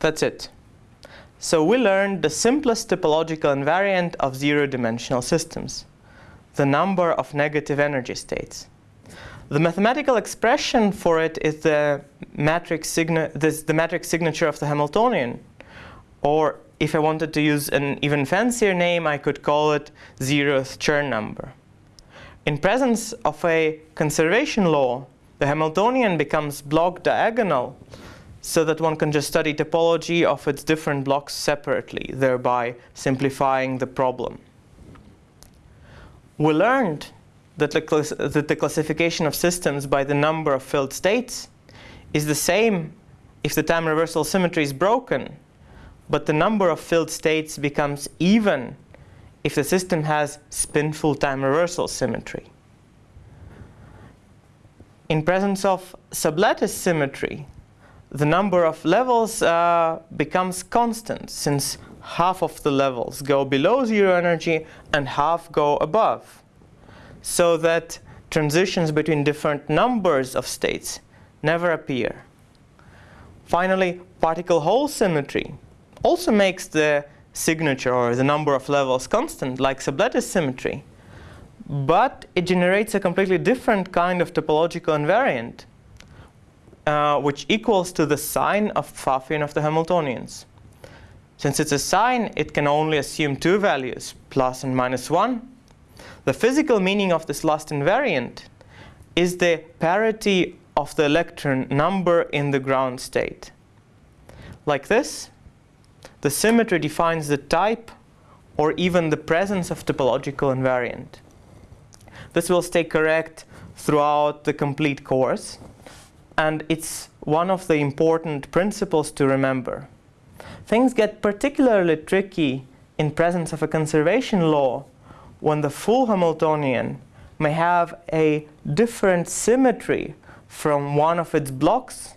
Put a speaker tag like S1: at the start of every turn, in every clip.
S1: That's it. So we learned the simplest topological invariant of zero-dimensional systems, the number of negative energy states. The mathematical expression for it is the matrix, this, the matrix signature of the Hamiltonian. Or if I wanted to use an even fancier name, I could call it zeroth Chern number. In presence of a conservation law, the Hamiltonian becomes block diagonal so that one can just study topology of its different blocks separately, thereby simplifying the problem. We learned that the, that the classification of systems by the number of filled states is the same if the time reversal symmetry is broken, but the number of filled states becomes even if the system has spinful time reversal symmetry. In presence of sublattice symmetry, the number of levels uh, becomes constant since half of the levels go below zero energy and half go above. So that transitions between different numbers of states never appear. Finally, particle hole symmetry also makes the signature or the number of levels constant like sublattice symmetry. But it generates a completely different kind of topological invariant uh, which equals to the sign of Pfaffian of the Hamiltonians. Since it's a sign, it can only assume two values, plus and minus 1. The physical meaning of this last invariant is the parity of the electron number in the ground state. Like this, the symmetry defines the type or even the presence of topological invariant. This will stay correct throughout the complete course and it's one of the important principles to remember. Things get particularly tricky in presence of a conservation law when the full Hamiltonian may have a different symmetry from one of its blocks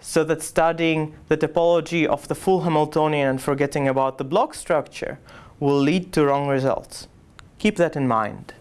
S1: so that studying the topology of the full Hamiltonian and forgetting about the block structure will lead to wrong results. Keep that in mind.